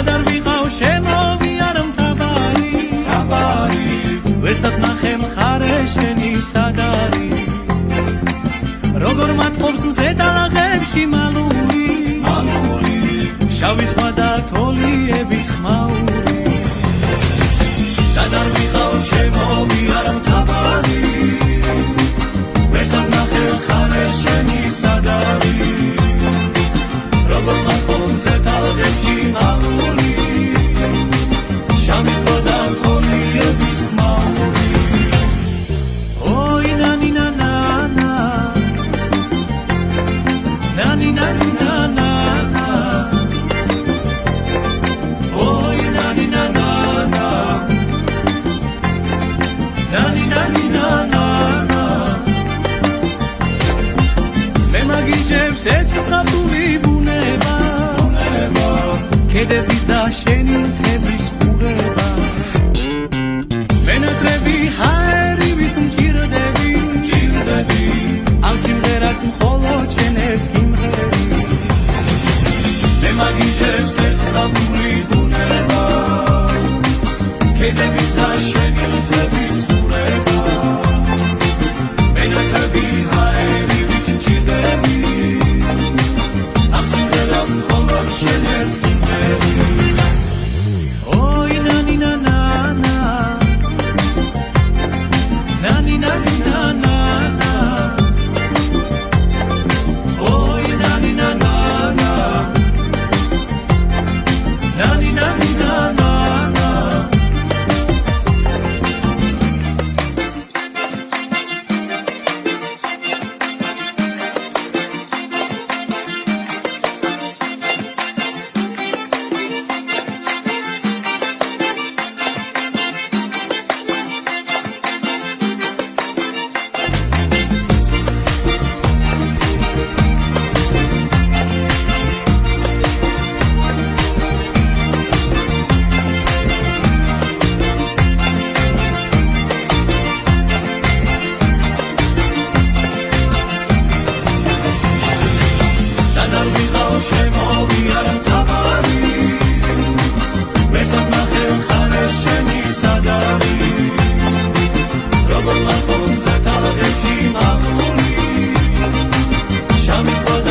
სადარ ვიყავ შემოვიარ მთავარი. თაბარი ვერსად ნახე მხარე შენი სადარი როგორ მათყობს მზე დალაღებში მალული. მამული შავი ზღვა და თოლიების ხმაური სადარ ვიყავ შემოვიარ მთავარი. ვერსად ნახე ხარეს შენი სადარი როგორ მახობს ზეთალღებში მამული მაგიჟებს ეს ზღაპური ბუნება. ნება ქედების და შენი მთების ხურება. მენატრები ჰაერივით მჭირდები. ჭირდები ამ სიმღერას მხოლოდ შენ ერთს გიმღერები. მე მაგიჟებს ეს ხაბული ბუნება Nina, Nina, Nina. mis